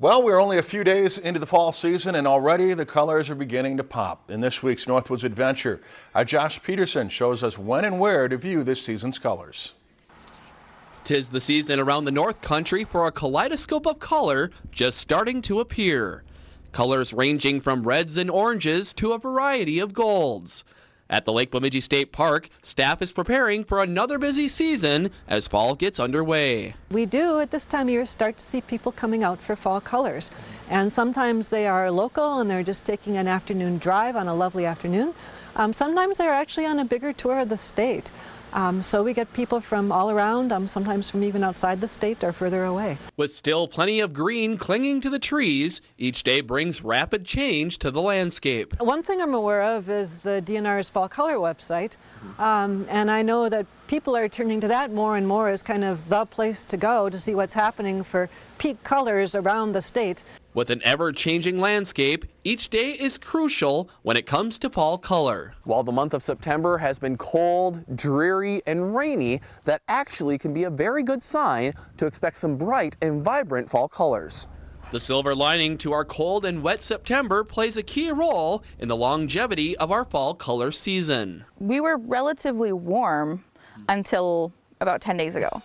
Well, we're only a few days into the fall season and already the colors are beginning to pop. In this week's Northwoods Adventure, our Josh Peterson shows us when and where to view this season's colors. Tis the season around the North Country for a kaleidoscope of color just starting to appear. Colors ranging from reds and oranges to a variety of golds. At the Lake Bemidji State Park, staff is preparing for another busy season as fall gets underway. We do at this time of year start to see people coming out for fall colors. And sometimes they are local and they're just taking an afternoon drive on a lovely afternoon. Um, sometimes they're actually on a bigger tour of the state. Um, so we get people from all around, um, sometimes from even outside the state or further away. With still plenty of green clinging to the trees, each day brings rapid change to the landscape. One thing I'm aware of is the DNR's Fall Color website, um, and I know that people are turning to that more and more as kind of the place to go to see what's happening for peak colors around the state. With an ever-changing landscape, each day is crucial when it comes to fall color. While the month of September has been cold, dreary, and rainy, that actually can be a very good sign to expect some bright and vibrant fall colors. The silver lining to our cold and wet September plays a key role in the longevity of our fall color season. We were relatively warm until about 10 days ago.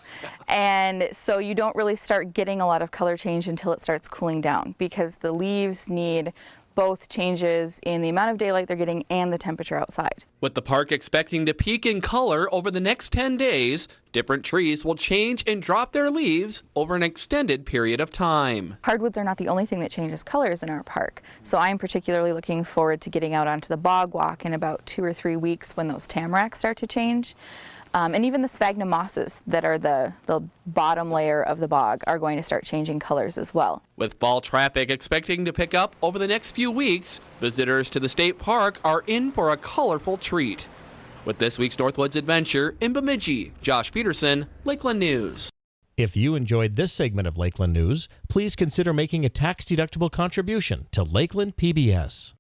And so you don't really start getting a lot of color change until it starts cooling down because the leaves need both changes in the amount of daylight they're getting and the temperature outside. With the park expecting to peak in color over the next 10 days, different trees will change and drop their leaves over an extended period of time. Hardwoods are not the only thing that changes colors in our park, so I'm particularly looking forward to getting out onto the bog walk in about two or three weeks when those tamaracks start to change. Um, and even the sphagnum mosses that are the, the bottom layer of the bog are going to start changing colors as well. With fall traffic expecting to pick up over the next few weeks, visitors to the state park are in for a colorful treat. With this week's Northwoods Adventure in Bemidji, Josh Peterson, Lakeland News. If you enjoyed this segment of Lakeland News, please consider making a tax-deductible contribution to Lakeland PBS.